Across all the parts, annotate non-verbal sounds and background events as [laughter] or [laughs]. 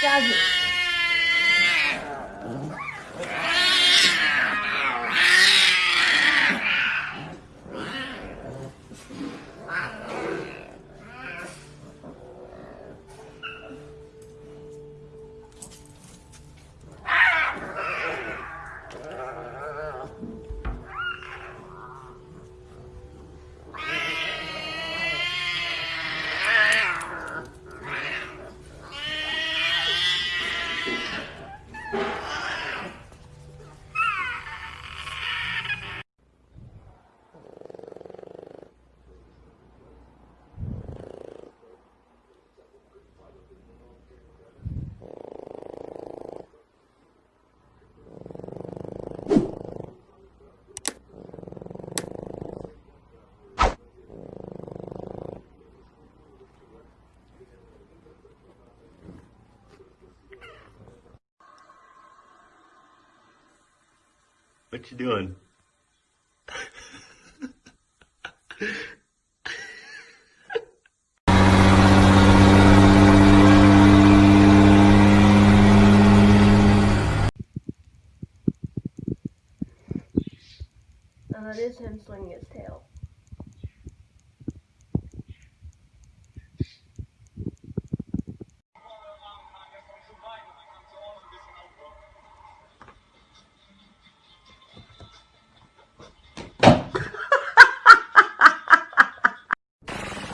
加油。What you doing? Uh, and that is him swinging his tail.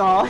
哦。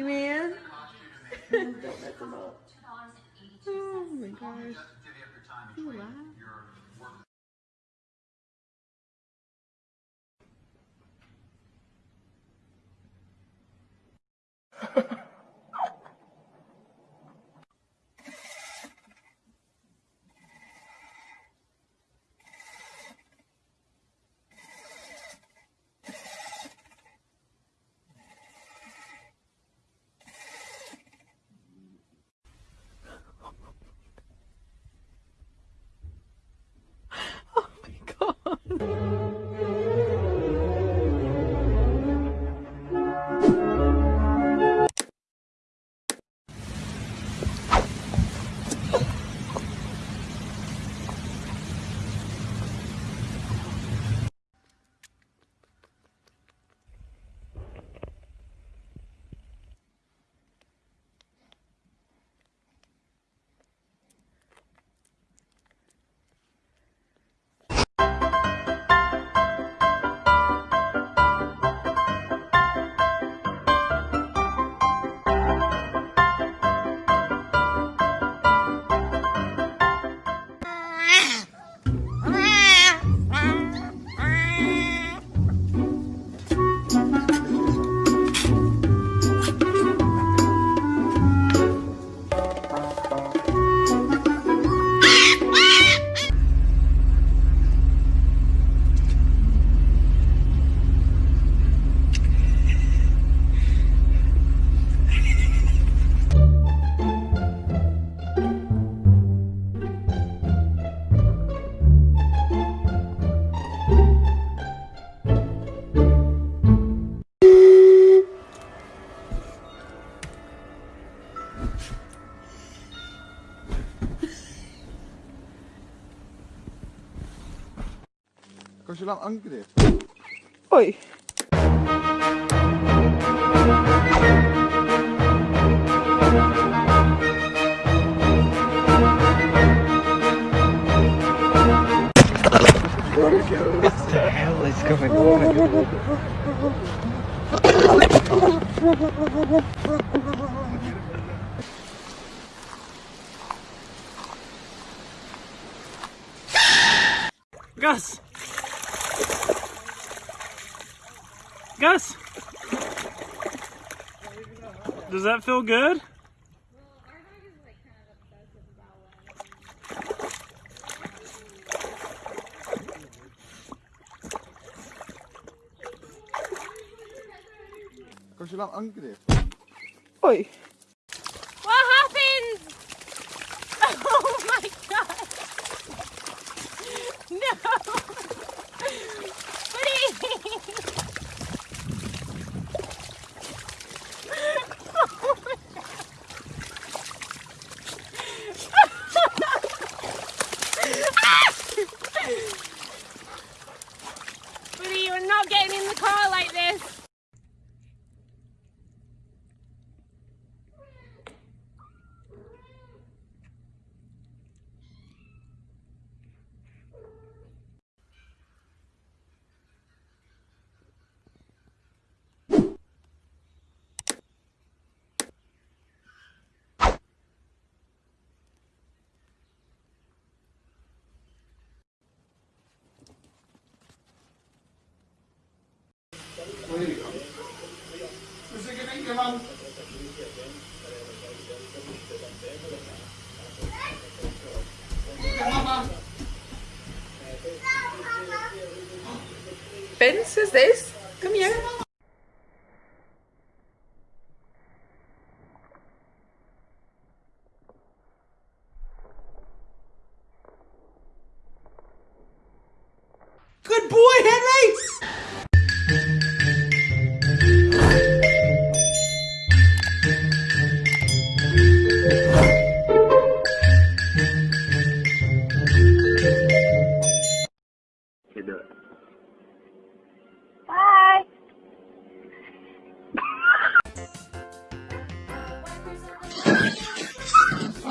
Mess him up. Oh my gosh. You laugh. Als je lang ankert. Oei. What the hell is going on? Gus! Gus! Does that feel good? Als je lang ankert. Oei. What happened? [laughs] Oh my god! [laughs] No! Buddy, Vince, is this? Come here.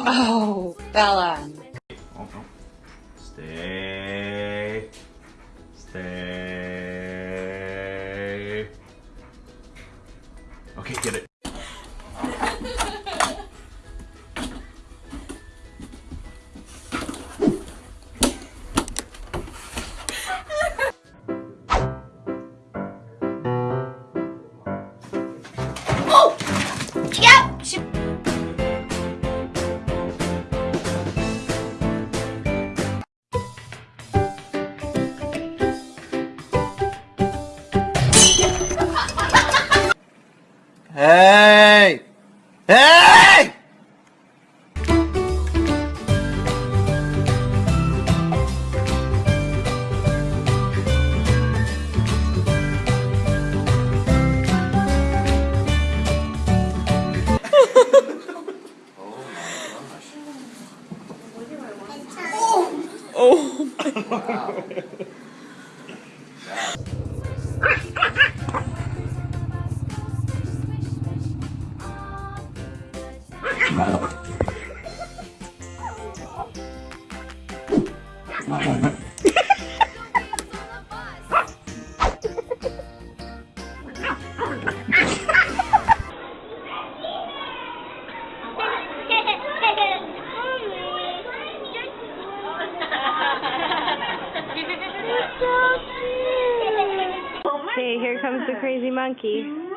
Oh, Bella. Hey! Okay, here comes the crazy monkey.